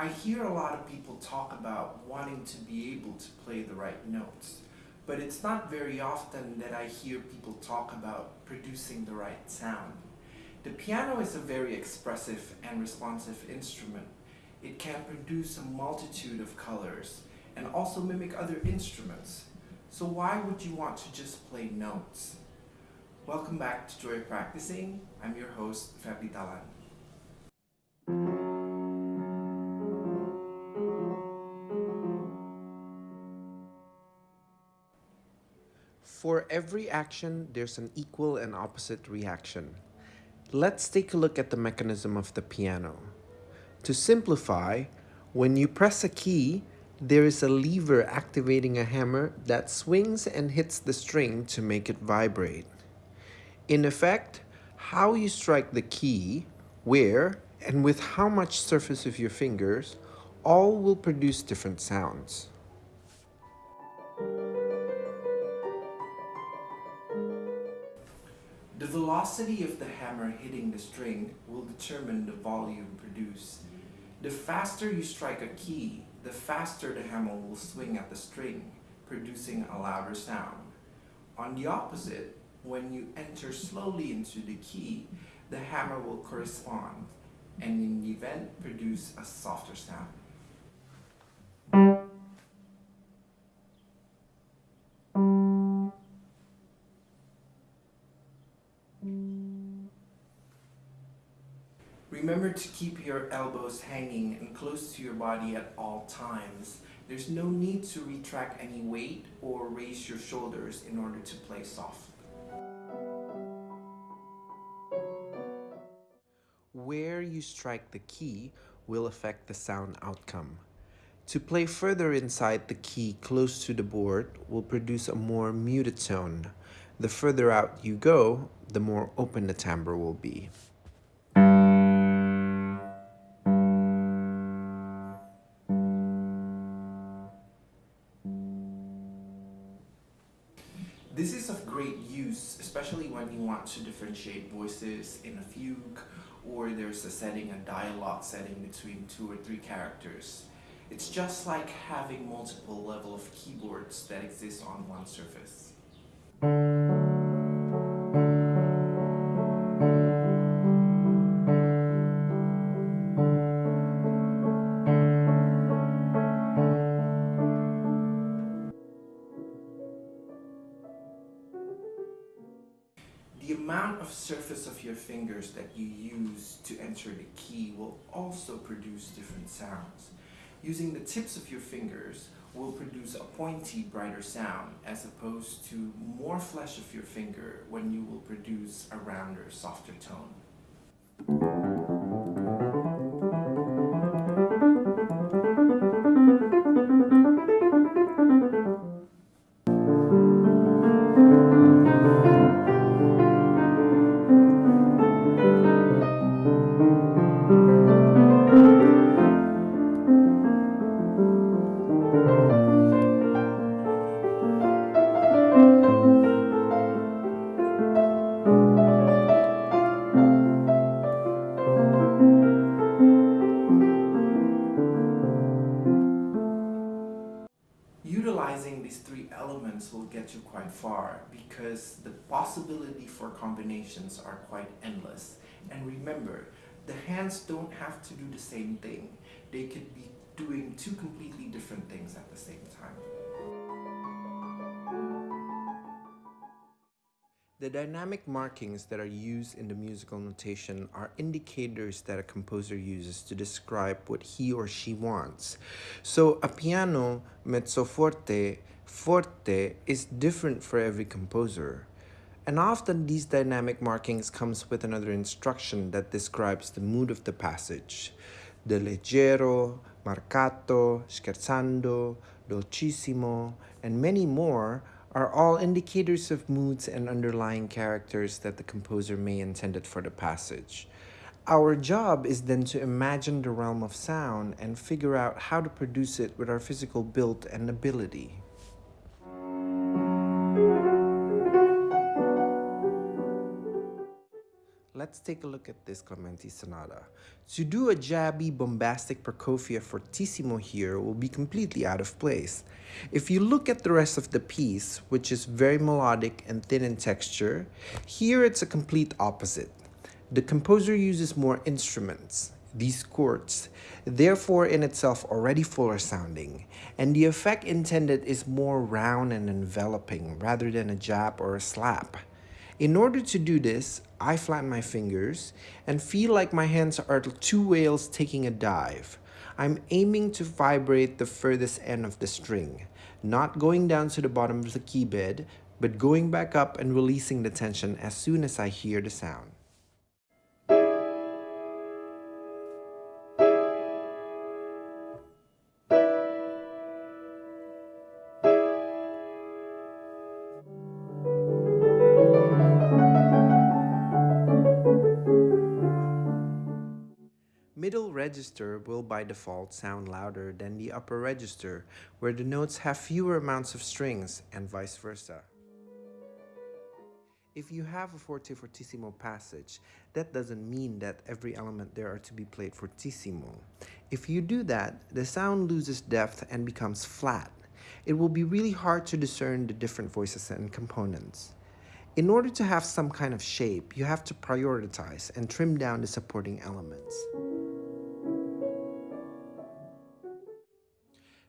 I hear a lot of people talk about wanting to be able to play the right notes, but it's not very often that I hear people talk about producing the right sound. The piano is a very expressive and responsive instrument. It can produce a multitude of colors and also mimic other instruments. So why would you want to just play notes? Welcome back to Joy Practicing. I'm your host, Febri Talan. For every action, there's an equal and opposite reaction. Let's take a look at the mechanism of the piano. To simplify, when you press a key, there is a lever activating a hammer that swings and hits the string to make it vibrate. In effect, how you strike the key, where, and with how much surface of your fingers, all will produce different sounds. Velocity of the hammer hitting the string will determine the volume produced. The faster you strike a key, the faster the hammer will swing at the string, producing a louder sound. On the opposite, when you enter slowly into the key, the hammer will correspond and in the event produce a softer sound. Remember to keep your elbows hanging and close to your body at all times. There's no need to retract any weight or raise your shoulders in order to play soft. Where you strike the key will affect the sound outcome. To play further inside the key close to the board will produce a more muted tone. The further out you go, the more open the timbre will be. To differentiate voices in a fugue or there's a setting, a dialogue setting between two or three characters. It's just like having multiple level of keyboards that exist on one surface. Surface of your fingers that you use to enter the key will also produce different sounds. Using the tips of your fingers will produce a pointy, brighter sound as opposed to more flesh of your finger when you will produce a rounder, softer tone. These three elements will get you quite far because the possibility for combinations are quite endless. And remember, the hands don't have to do the same thing. They could be doing two completely different things at the same time. The dynamic markings that are used in the musical notation are indicators that a composer uses to describe what he or she wants. So a piano mezzo forte, is different for every composer. And often these dynamic markings comes with another instruction that describes the mood of the passage. The leggero, marcato, scherzando, dolcissimo, and many more are all indicators of moods and underlying characters that the composer may intended for the passage. Our job is then to imagine the realm of sound and figure out how to produce it with our physical build and ability. Let's take a look at this Clementi Sonata. To do a jabby, bombastic Prokofiev fortissimo here will be completely out of place. If you look at the rest of the piece, which is very melodic and thin in texture, here it's a complete opposite. The composer uses more instruments, these chords, therefore in itself already fuller sounding, and the effect intended is more round and enveloping rather than a jab or a slap. In order to do this, I flatten my fingers and feel like my hands are two whales taking a dive. I'm aiming to vibrate the furthest end of the string, not going down to the bottom of the key bed, but going back up and releasing the tension as soon as I hear the sound. Register will by default sound louder than the upper register, where the notes have fewer amounts of strings, and vice versa. If you have a forte fortissimo passage, that doesn't mean that every element there are to be played fortissimo. If you do that, the sound loses depth and becomes flat. It will be really hard to discern the different voices and components. In order to have some kind of shape, you have to prioritize and trim down the supporting elements.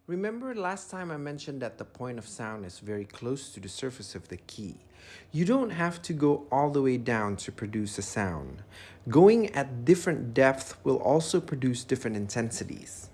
Remember last time I mentioned that the point of sound is very close to the surface of the key. You don't have to go all the way down to produce a sound. Going at different depth will also produce different intensities.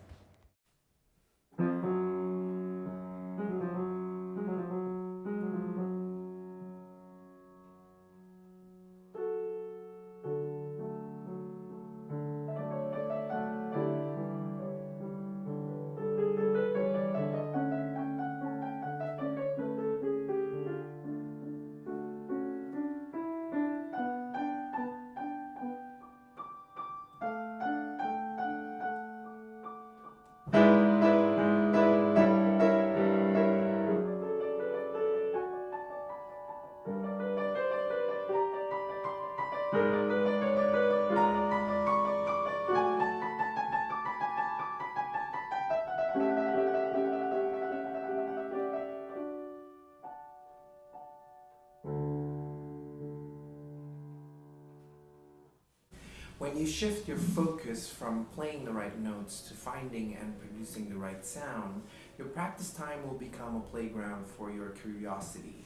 When you shift your focus from playing the right notes to finding and producing the right sound, your practice time will become a playground for your curiosity.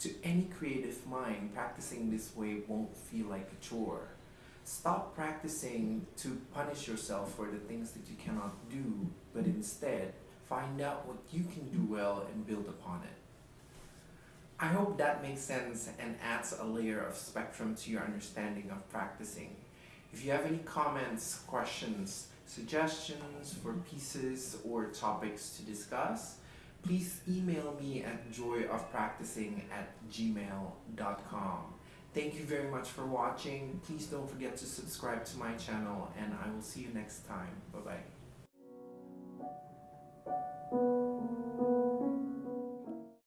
To any creative mind, practicing this way won't feel like a chore. Stop practicing to punish yourself for the things that you cannot do, but instead, find out what you can do well and build upon it. I hope that makes sense and adds a layer of spectrum to your understanding of practicing. If you have any comments, questions, suggestions for pieces or topics to discuss, please email me at joyofpracticing at gmail.com. Thank you very much for watching. Please don't forget to subscribe to my channel and I will see you next time. Bye-bye.